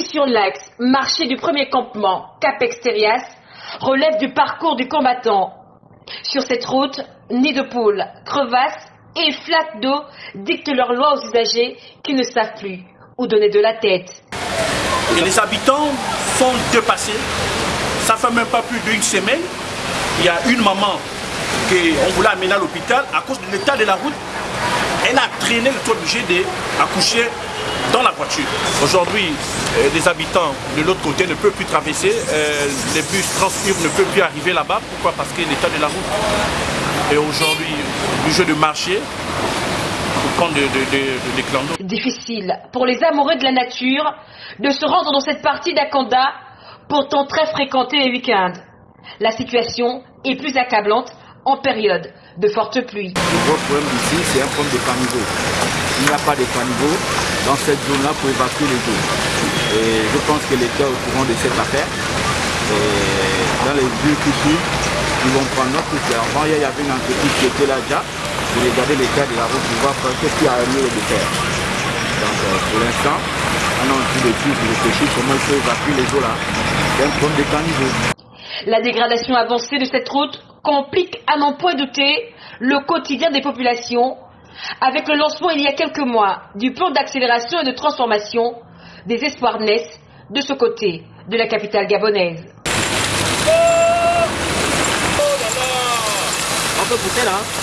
sur l'axe marché du premier campement Cap Exterias relève du parcours du combattant. Sur cette route, nids de poules, crevasses et flaques d'eau dictent leurs lois aux usagers qui ne savent plus où donner de la tête. Les habitants sont dépassés. Ça fait même pas plus d'une semaine. Il y a une maman qu'on voulait amener à l'hôpital à cause de l'état de la route. Elle a traîné, le toit obligé d'accoucher dans la voiture. Aujourd'hui, euh, les habitants de l'autre côté ne peuvent plus traverser, euh, les bus Transurb ne peuvent plus arriver là-bas. Pourquoi? Parce que l'état de la route. Et aujourd'hui, du jeu de marché, pour prendre des de, de, Difficile pour les amoureux de la nature de se rendre dans cette partie d'Akanda, pourtant très fréquentée les week-ends. La situation est plus accablante en période de forte pluie. Le gros problème ici, c'est un problème de caniveau. Il n'y a pas de caniveau dans cette zone-là pour évacuer les eaux. Et je pense que l'État est au courant de cette affaire. Dans les lieux qui suivent, ils vont prendre notre Avant, il y avait une entreprise qui était là déjà pour regarder l'état de la route pour voir ce qu'il y a mieux de faire. Donc euh, pour l'instant, on est en train de réfléchir comment il faut évacuer les eaux là. C'est un problème de caniveau. La dégradation avancée de cette route complique à n'en point douter le quotidien des populations avec le lancement il y a quelques mois du plan d'accélération et de transformation des espoirs naissent de ce côté de la capitale gabonaise. Là